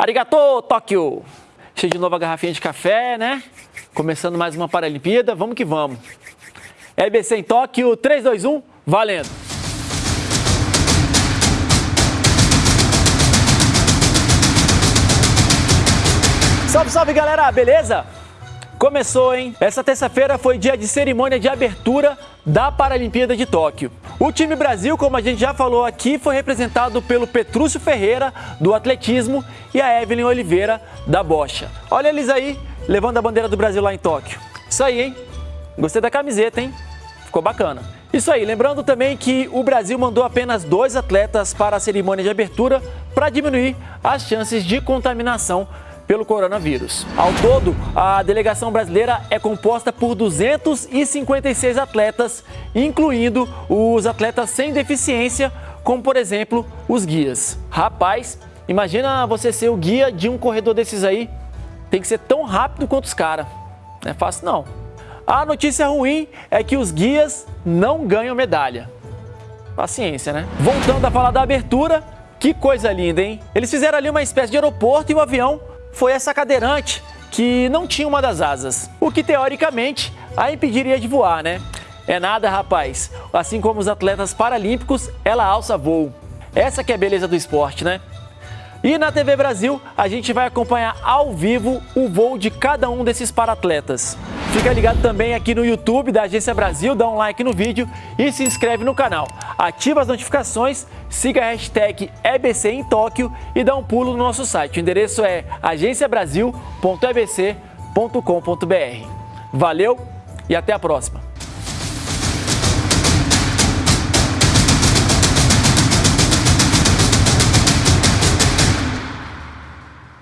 Arigato, Tóquio! Cheio de nova garrafinha de café, né? Começando mais uma Paralimpíada, vamos que vamos. EBC em Tóquio, 3, 2, 1, valendo! Salve, salve galera, beleza? Começou, hein? Essa terça-feira foi dia de cerimônia de abertura da Paralimpíada de Tóquio. O time Brasil, como a gente já falou aqui, foi representado pelo Petrúcio Ferreira, do atletismo, e a Evelyn Oliveira, da bocha. Olha eles aí, levando a bandeira do Brasil lá em Tóquio. Isso aí, hein? Gostei da camiseta, hein? Ficou bacana. Isso aí, lembrando também que o Brasil mandou apenas dois atletas para a cerimônia de abertura para diminuir as chances de contaminação pelo coronavírus. Ao todo, a delegação brasileira é composta por 256 atletas, incluindo os atletas sem deficiência, como por exemplo os guias. Rapaz, imagina você ser o guia de um corredor desses aí, tem que ser tão rápido quanto os caras. Não é fácil não. A notícia ruim é que os guias não ganham medalha. Paciência, né? Voltando a falar da abertura, que coisa linda, hein? Eles fizeram ali uma espécie de aeroporto e o avião foi essa cadeirante que não tinha uma das asas, o que teoricamente a impediria de voar, né? É nada, rapaz. Assim como os atletas paralímpicos, ela alça voo. Essa que é a beleza do esporte, né? E na TV Brasil, a gente vai acompanhar ao vivo o voo de cada um desses paratletas. Fica ligado também aqui no YouTube da Agência Brasil, dá um like no vídeo e se inscreve no canal. Ativa as notificações, siga a hashtag EBC em Tóquio e dá um pulo no nosso site. O endereço é agenciabrasil.ebc.com.br. Valeu e até a próxima!